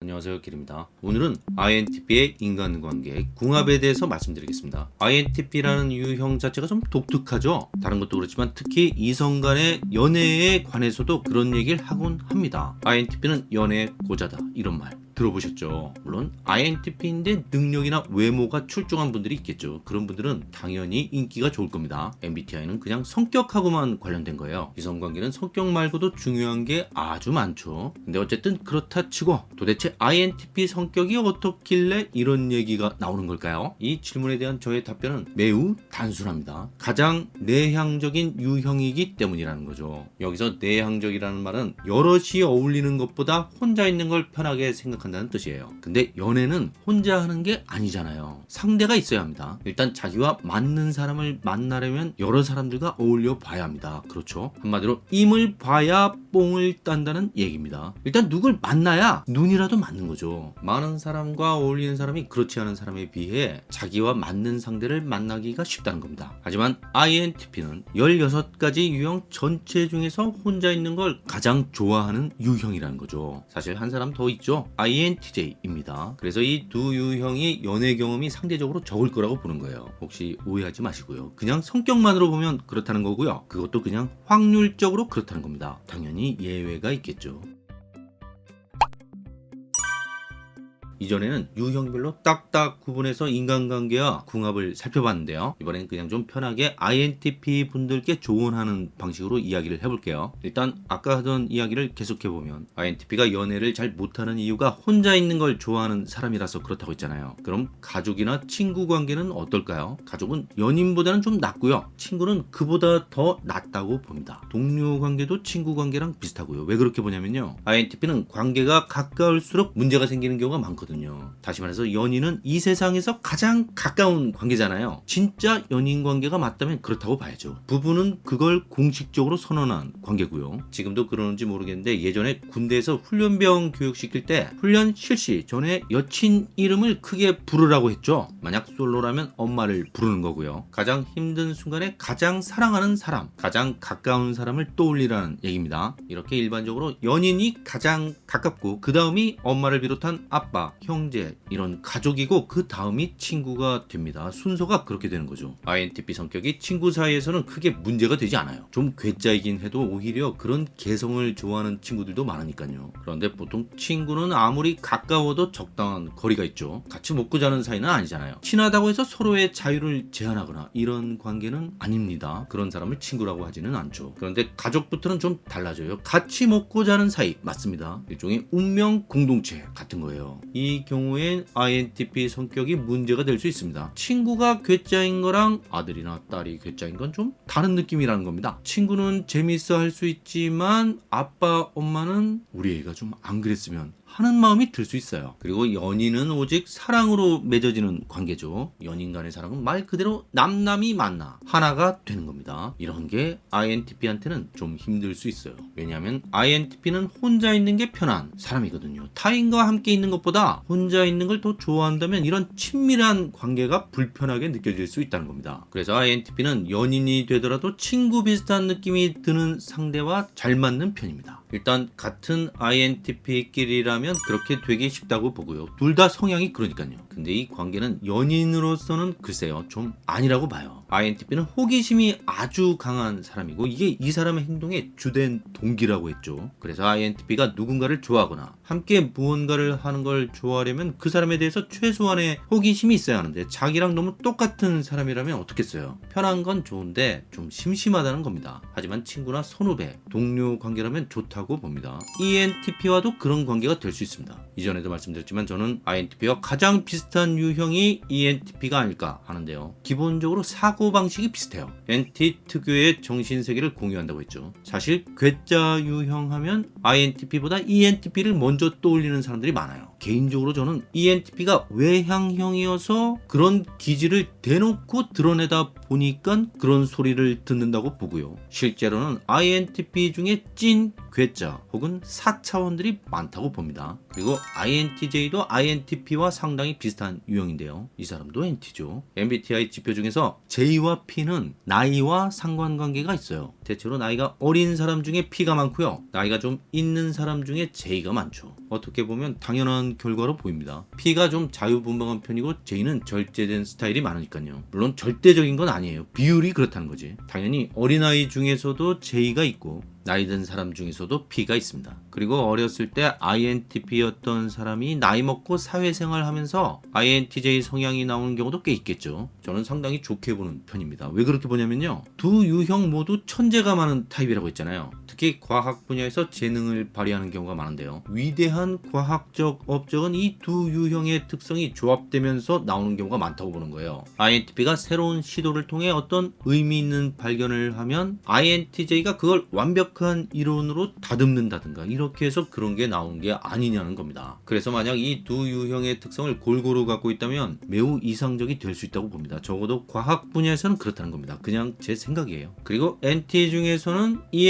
안녕하세요 길입니다. 오늘은 INTP의 인간관계 궁합에 대해서 말씀드리겠습니다. INTP라는 유형 자체가 좀 독특하죠? 다른 것도 그렇지만 특히 이성 간의 연애에 관해서도 그런 얘기를 하곤 합니다. INTP는 연애 고자다 이런 말 들어보셨죠? 물론 INTP인데 능력이나 외모가 출중한 분들이 있겠죠. 그런 분들은 당연히 인기가 좋을 겁니다. MBTI는 그냥 성격하고만 관련된 거예요. 이성관계는 성격 말고도 중요한 게 아주 많죠. 근데 어쨌든 그렇다 치고 도대체 INTP 성격이 어떻길래 이런 얘기가 나오는 걸까요? 이 질문에 대한 저의 답변은 매우 단순합니다. 가장 내향적인 유형이기 때문이라는 거죠. 여기서 내향적이라는 말은 여럿이 어울리는 것보다 혼자 있는 걸 편하게 생각 한다 한다는 뜻이에요. 근데 연애는 혼자 하는 게 아니잖아요. 상대가 있어야 합니다. 일단 자기와 맞는 사람을 만나려면 여러 사람들과 어울려 봐야 합니다. 그렇죠? 한마디로 임을 봐야 뽕을 딴다는 얘기입니다. 일단 누굴 만나야 눈이라도 맞는 거죠. 많은 사람과 어울리는 사람이 그렇지 않은 사람에 비해 자기와 맞는 상대를 만나기가 쉽다는 겁니다. 하지만 INTP는 16가지 유형 전체 중에서 혼자 있는 걸 가장 좋아하는 유형이라는 거죠. 사실 한 사람 더 있죠 INTJ입니다. 그래서 이 두 유형이 연애 경험이 상대적으로 적을 거라고 보는 거예요. 혹시 오해하지 마시고요. 그냥 성격만으로 보면 그렇다는 거고요. 그것도 그냥 확률적으로 그렇다는 겁니다. 당연히 예외가 있겠죠. 이전에는 유형별로 딱딱 구분해서 인간관계와 궁합을 살펴봤는데요. 이번엔 그냥 좀 편하게 INTP 분들께 조언하는 방식으로 이야기를 해볼게요. 일단 아까 하던 이야기를 계속해보면 INTP가 연애를 잘 못하는 이유가 혼자 있는 걸 좋아하는 사람이라서 그렇다고 했잖아요. 그럼 가족이나 친구 관계는 어떨까요? 가족은 연인보다는 좀 낫고요. 친구는 그보다 더 낫다고 봅니다. 동료 관계도 친구 관계랑 비슷하고요. 왜 그렇게 보냐면요. INTP는 관계가 가까울수록 문제가 생기는 경우가 많거든요. 거거든요. 다시 말해서 연인은 이 세상에서 가장 가까운 관계잖아요. 진짜 연인 관계가 맞다면 그렇다고 봐야죠. 부부는 그걸 공식적으로 선언한 관계고요. 지금도 그러는지 모르겠는데 예전에 군대에서 훈련병 교육시킬 때 훈련 실시 전에 여친 이름을 크게 부르라고 했죠. 만약 솔로라면 엄마를 부르는 거고요. 가장 힘든 순간에 가장 사랑하는 사람, 가장 가까운 사람을 떠올리라는 얘기입니다. 이렇게 일반적으로 연인이 가장 가깝고 그 다음이 엄마를 비롯한 아빠, 형제 이런 가족이고 그 다음이 친구가 됩니다. 순서가 그렇게 되는 거죠. INTP 성격이 친구 사이에서는 크게 문제가 되지 않아요. 좀 괴짜이긴 해도 오히려 그런 개성을 좋아하는 친구들도 많으니까요. 그런데 보통 친구는 아무리 가까워도 적당한 거리가 있죠. 같이 먹고 자는 사이는 아니잖아요. 친하다고 해서 서로의 자유를 제한하거나 이런 관계는 아닙니다. 그런 사람을 친구라고 하지는 않죠. 그런데 가족부터는 좀 달라져요. 같이 먹고 자는 사이 맞습니다. 일종의 운명 공동체 같은 거예요. 이 경우엔 INTP 성격이 문제가 될 수 있습니다. 친구가 괴짜인 거랑 아들이나 딸이 괴짜인 건 좀 다른 느낌이라는 겁니다. 친구는 재밌어 할 수 있지만 아빠 엄마는 우리 애가 좀 안 그랬으면 하는 마음이 들 수 있어요. 그리고 연인은 오직 사랑으로 맺어지는 관계죠. 연인 간의 사랑은 말 그대로 남남이 만나 하나가 되는 겁니다. 이런 게 INTP한테는 좀 힘들 수 있어요. 왜냐하면 INTP는 혼자 있는 게 편한 사람이거든요. 타인과 함께 있는 것보다 혼자 있는 걸 더 좋아한다면 이런 친밀한 관계가 불편하게 느껴질 수 있다는 겁니다. 그래서 INTP는 연인이 되더라도 친구 비슷한 느낌이 드는 상대와 잘 맞는 편입니다. 일단 같은 INTP끼리라면 그렇게 되기 쉽다고 보고요. 둘 다 성향이 그러니까요. 근데 이 관계는 연인으로서는 글쎄요 좀 아니라고 봐요. INTP는 호기심이 아주 강한 사람이고 이게 이 사람의 행동의 주된 동기라고 했죠. 그래서 INTP가 누군가를 좋아하거나 함께 무언가를 하는 걸 좋아하려면 그 사람에 대해서 최소한의 호기심이 있어야 하는데 자기랑 너무 똑같은 사람이라면 어떻겠어요. 편한 건 좋은데 좀 심심하다는 겁니다. 하지만 친구나 선후배, 동료 관계라면 좋다 고 봅니다. ENTP와도 그런 관계가 될 수 있습니다. 이전에도 말씀드렸지만 저는 INTP와 가장 비슷한 유형이 ENTP가 아닐까 하는데요. 기본적으로 사고방식이 비슷해요. NT 특유의 정신세계를 공유한다고 했죠. 사실 괴짜 유형 하면 INTP보다 ENTP를 먼저 떠올리는 사람들이 많아요. 개인적으로 저는 ENTP가 외향형이어서 그런 기질을 대놓고 드러내다 보니까 그런 소리를 듣는다고 보고요. 실제로는 INTP 중에 찐 괴짜 혹은 4차원들이 많다고 봅니다. 그리고 INTJ도 INTP와 상당히 비슷한 유형인데요. 이 사람도 NT죠. MBTI 지표 중에서 J와 P는 나이와 상관관계가 있어요. 대체로 나이가 어린 사람 중에 P가 많고요. 나이가 좀 있는 사람 중에 J가 많죠. 어떻게 보면 당연한 그런 결과로 보입니다. P가 좀 자유분방한 편이고 J는 절제된 스타일이 많으니까요. 물론 절대적인 건 아니에요. 비율이 그렇다는 거지. 당연히 어린아이 중에서도 J가 있고 나이 든 사람 중에서도 P가 있습니다. 그리고 어렸을 때 INTP였던 사람이 나이 먹고 사회생활 하면서 INTJ 성향이 나오는 경우도 꽤 있겠죠. 저는 상당히 좋게 보는 편입니다. 왜 그렇게 보냐면요. 두 유형 모두 천재가 많은 타입이라고 했잖아요. 특히 과학 분야에서 재능을 발휘하는 경우가 많은데요. 위대한 과학적 업적은 이 두 유형의 특성이 조합되면서 나오는 경우가 많다고 보는 거예요. INTP가 새로운 시도를 통해 어떤 의미 있는 발견을 하면 INTJ가 그걸 완벽한 이론으로 다듬는다든가 이렇게 해서 그런 게 나오는 게 아니냐는 겁니다. 그래서 만약 이 두 유형의 특성을 골고루 갖고 있다면 매우 이상적이 될 수 있다고 봅니다. 적어도 과학 분야에서는 그렇다는 겁니다. 그냥 제 생각이에요. 그리고 NT 중에서는 E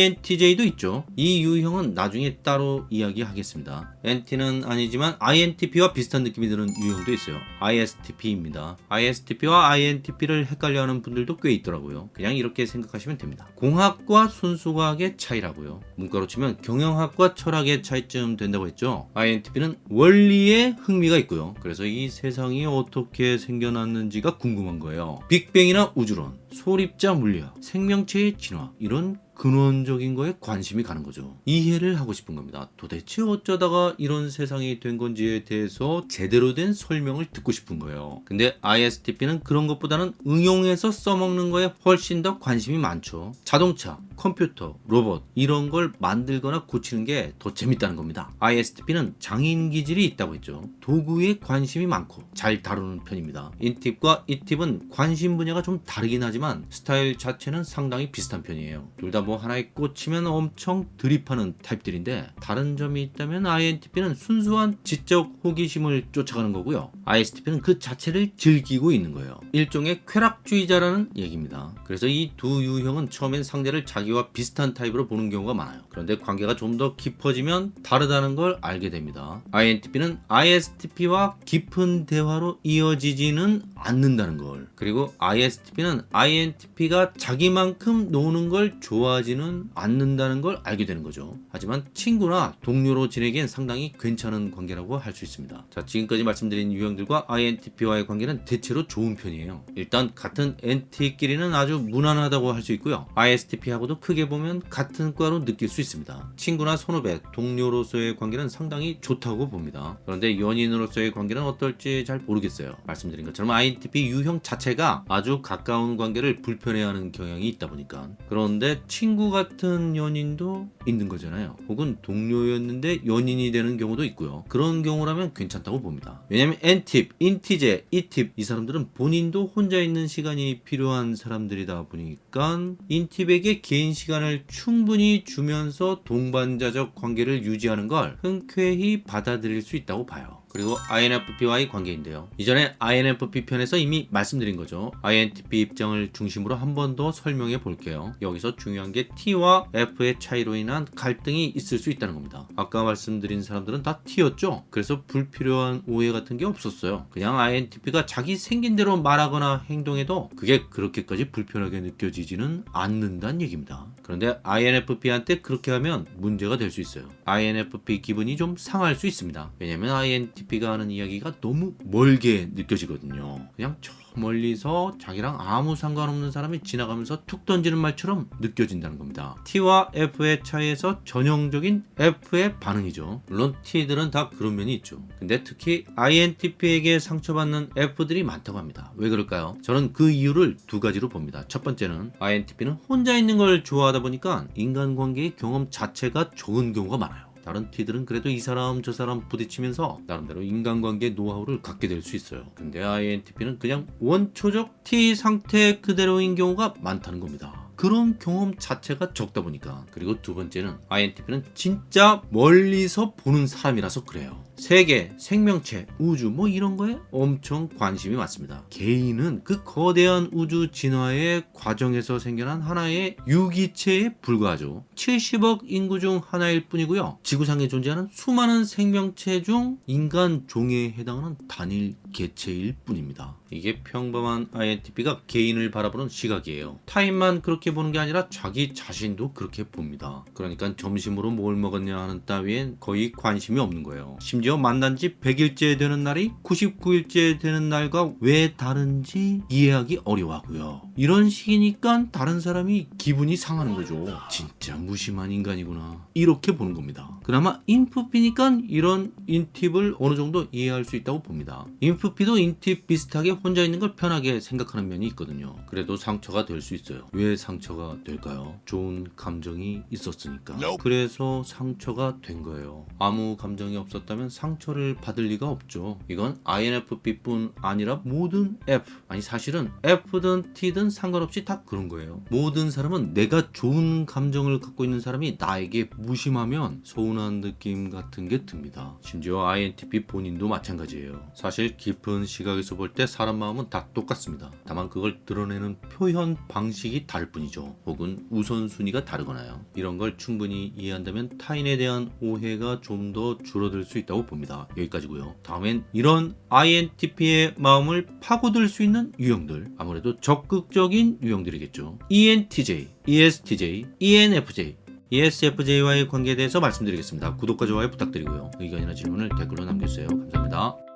ENTJ도 있죠. 이 유형은 나중에 따로 이야기하겠습니다. NT는 아니지만 INTP와 비슷한 느낌이 드는 유형도 있어요. ISTP입니다. ISTP와 INTP를 헷갈려하는 분들도 꽤 있더라고요. 그냥 이렇게 생각하시면 됩니다. 공학과 순수과학의 차이라고요. 문과로 치면 경영학과 철학의 차이쯤 된다고 했죠. INTP는 원리에 흥미가 있고요. 그래서 이 세상이 어떻게 생겨났는지가 궁금한 거예요. 빅뱅이나 우주론, 소립자 물리학, 생명체의 진화 이런 근원적인 거에 관심이 가는 거죠. 이해를 하고 싶은 겁니다. 도대체 어쩌다가 이런 세상이 된 건지에 대해서 제대로 된 설명을 듣고 싶은 거예요. 근데 ISTP는 그런 것보다는 응용해서 써먹는 거에 훨씬 더 관심이 많죠. 자동차, 컴퓨터, 로봇 이런 걸 만들거나 고치는 게 더 재밌다는 겁니다. ISTP는 장인 기질이 있다고 했죠. 도구에 관심이 많고 잘 다루는 편입니다. 인팁과 잇팁은 관심 분야가 좀 다르긴 하지만 스타일 자체는 상당히 비슷한 편이에요. 둘 다뭐 하나에 꽂히면 엄청 들이파는 타입들인데 다른 점이 있다면 INTP는 순수한 지적 호기심을 쫓아가는 거고요. ISTP는 그 자체를 즐기고 있는 거예요. 일종의 쾌락주의자라는 얘기입니다. 그래서 이 두 유형은 처음엔 상대를 자기와 비슷한 타입으로 보는 경우가 많아요. 그런데 관계가 좀 더 깊어지면 다르다는 걸 알게 됩니다. INTP는 ISTP와 깊은 대화로 이어지지는 않는다는 걸. 그리고 ISTP는 INTP가 자기만큼 노는 걸 좋아하 지는 않는다는 걸 알게 되는 거죠. 하지만 친구나 동료로 지내기엔 상당히 괜찮은 관계라고 할 수 있습니다. 자, 지금까지 말씀드린 유형들과 INTP와의 관계는 대체로 좋은 편이에요. 일단 같은 NT끼리는 아주 무난하다고 할 수 있고요. ISTP하고도 크게 보면 같은 과로 느낄 수 있습니다. 친구나 선후배, 동료로서의 관계는 상당히 좋다고 봅니다. 그런데 연인으로서의 관계는 어떨지 잘 모르겠어요. 말씀드린 것처럼 INTP 유형 자체가 아주 가까운 관계를 불편해하는 경향이 있다 보니까 그런데 친구 같은 연인도 있는 거잖아요. 혹은 동료였는데 연인이 되는 경우도 있고요. 그런 경우라면 괜찮다고 봅니다. 왜냐면 N팁, 인티제, E팁 이 사람들은 본인도 혼자 있는 시간이 필요한 사람들이다 보니까 인팁에게 개인 시간을 충분히 주면서 동반자적 관계를 유지하는 걸 흔쾌히 받아들일 수 있다고 봐요. 그리고 INFP와의 관계인데요. 이전에 INFP 편에서 이미 말씀드린 거죠. INTP 입장을 중심으로 한 번 더 설명해 볼게요. 여기서 중요한 게 T와 F의 차이로 인한 갈등이 있을 수 있다는 겁니다. 아까 말씀드린 사람들은 다 T였죠. 그래서 불필요한 오해 같은 게 없었어요. 그냥 INTP가 자기 생긴 대로 말하거나 행동해도 그게 그렇게까지 불편하게 느껴지지는 않는다는 얘기입니다. 그런데 INFP한테 그렇게 하면 문제가 될 수 있어요. INFP 기분이 좀 상할 수 있습니다. 왜냐면 INTP 가 하는 이야기가 너무 멀게 느껴지거든요. 그냥 저 멀리서 자기랑 아무 상관없는 사람이 지나가면서 툭 던지는 말처럼 느껴진다는 겁니다. T와 F의 차이에서 전형적인 F의 반응이죠. 물론 T들은 다 그런 면이 있죠. 근데 특히 INTP에게 상처받는 F들이 많다고 합니다. 왜 그럴까요? 저는 그 이유를 두 가지로 봅니다. 첫 번째는 INTP는 혼자 있는 걸 좋아하다 보니까 인간관계의 경험 자체가 적은 경우가 많아요. 다른 T들은 그래도 이 사람 저 사람 부딪히면서 나름대로 인간관계 노하우를 갖게 될 수 있어요. 근데 INTP는 그냥 원초적 T 상태 그대로인 경우가 많다는 겁니다. 그런 경험 자체가 적다 보니까 그리고 두 번째는 INTP는 진짜 멀리서 보는 사람이라서 그래요. 세계, 생명체, 우주 뭐 이런 거에 엄청 관심이 많습니다. 개인은 그 거대한 우주 진화의 과정에서 생겨난 하나의 유기체에 불과하죠. 70억 인구 중 하나일 뿐이고요. 지구상에 존재하는 수많은 생명체 중 인간 종에 해당하는 단일 개체일 뿐입니다. 이게 평범한 INTP가 개인을 바라보는 시각이에요. 타인만 그렇게 보는 게 아니라 자기 자신도 그렇게 봅니다. 그러니까 점심으로 뭘 먹었냐 하는 따위엔 거의 관심이 없는 거예요. 심지어 만난 지 100일째 되는 날이 99일째 되는 날과 왜 다른지 이해하기 어려워하고요. 이런 식이니까 다른 사람이 기분이 상하는 거죠. 진짜 무심한 인간이구나. 이렇게 보는 겁니다. 그나마 인프피니까 이런 인팁을 어느 정도 이해할 수 있다고 봅니다. 인프피도 인팁 비슷하게 혼자 있는 걸 편하게 생각하는 면이 있거든요. 그래도 상처가 될 수 있어요. 왜 상처 가 될까요? 좋은 감정이 있었으니까. 그래서 상처가 된 거예요. 아무 감정이 없었다면 상처를 받을 리가 없죠. 이건 INFP뿐 아니라 모든 F 아니 사실은 F든 T든 상관없이 다 그런 거예요. 모든 사람은 내가 좋은 감정을 갖고 있는 사람이 나에게 무심하면 서운한 느낌 같은 게 듭니다. 심지어 INTP 본인도 마찬가지예요. 사실 깊은 시각에서 볼 때 사람 마음은 다 똑같습니다. 다만 그걸 드러내는 표현 방식이 다를 뿐이죠. 혹은 우선순위가 다르거나요. 이런 걸 충분히 이해한다면 타인에 대한 오해가 좀 더 줄어들 수 있다고 봅니다. 여기까지고요. 다음엔 이런 INTP의 마음을 파고들 수 있는 유형들 아무래도 적극적인 유형들이겠죠. ENTJ, ESTJ, ENFJ ESFJ와의 관계에 대해서 말씀드리겠습니다. 구독과 좋아요 부탁드리고요. 의견이나 질문을 댓글로 남겨주세요. 감사합니다.